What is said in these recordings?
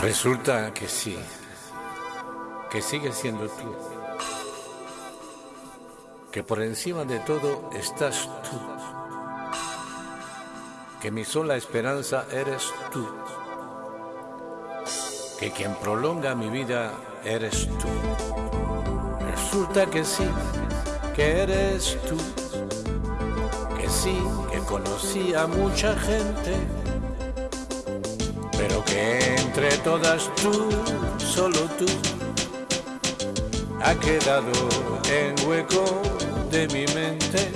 Resulta que sí, que sigues siendo tú, que por encima de todo estás tú, que mi sola esperanza eres tú, que quien prolonga mi vida eres tú. Resulta que sí, que eres tú, que sí, que conocí a mucha gente pero que entre todas tú, solo tú, ha quedado en hueco de mi mente.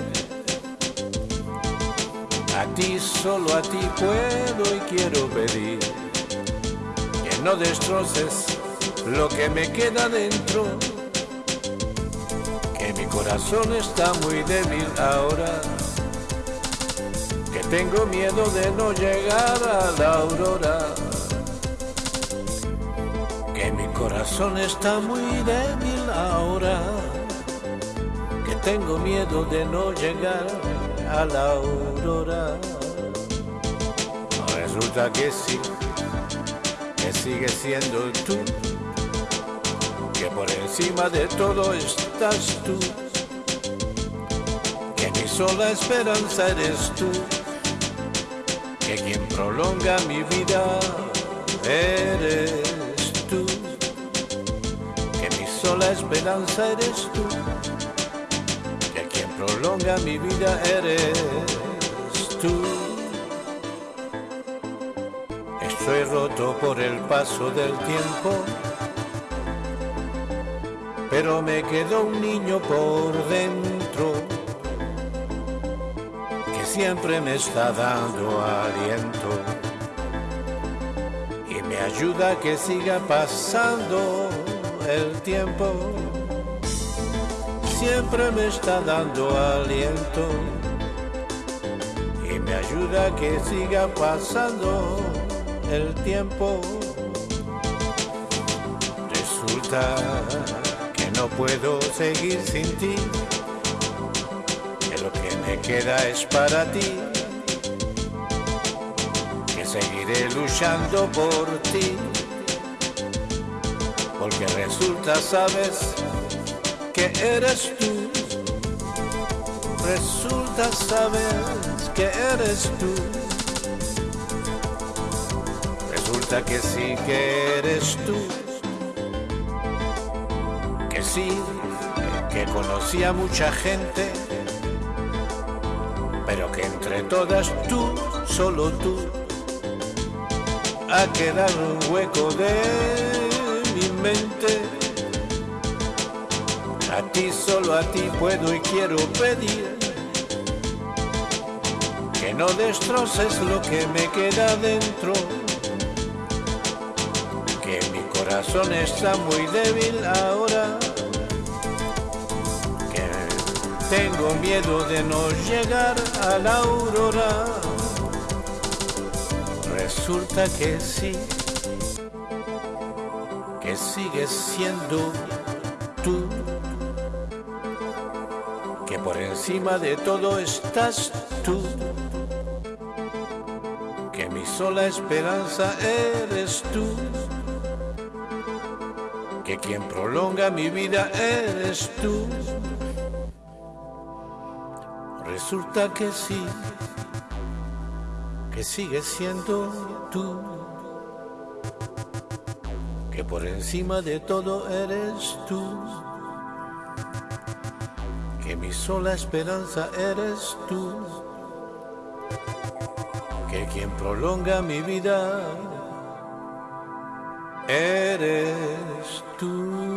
A ti, solo a ti puedo y quiero pedir que no destroces lo que me queda dentro, que mi corazón está muy débil ahora tengo miedo de no llegar a la aurora, que mi corazón está muy débil ahora, que tengo miedo de no llegar a la aurora. Resulta que sí, que sigue siendo tú, que por encima de todo estás tú, que mi sola esperanza eres tú que quien prolonga mi vida eres tú, que mi sola esperanza eres tú, que quien prolonga mi vida eres tú. Estoy roto por el paso del tiempo, pero me quedó un niño por dentro siempre me está dando aliento y me ayuda a que siga pasando el tiempo. Siempre me está dando aliento y me ayuda a que siga pasando el tiempo. Resulta que no puedo seguir sin ti me queda es para ti, que seguiré luchando por ti, porque resulta, sabes, que eres tú, resulta, sabes, que eres tú, resulta que sí que eres tú, que sí, que conocí a mucha gente, pero que entre todas tú, solo tú, ha quedado un hueco de mi mente. A ti, solo a ti puedo y quiero pedir que no destroces lo que me queda dentro, que mi corazón está muy débil ahora tengo miedo de no llegar a la aurora. Resulta que sí, que sigues siendo tú, que por encima de todo estás tú, que mi sola esperanza eres tú, que quien prolonga mi vida eres tú. Resulta que sí, que sigues siendo tú, que por encima de todo eres tú, que mi sola esperanza eres tú, que quien prolonga mi vida eres tú.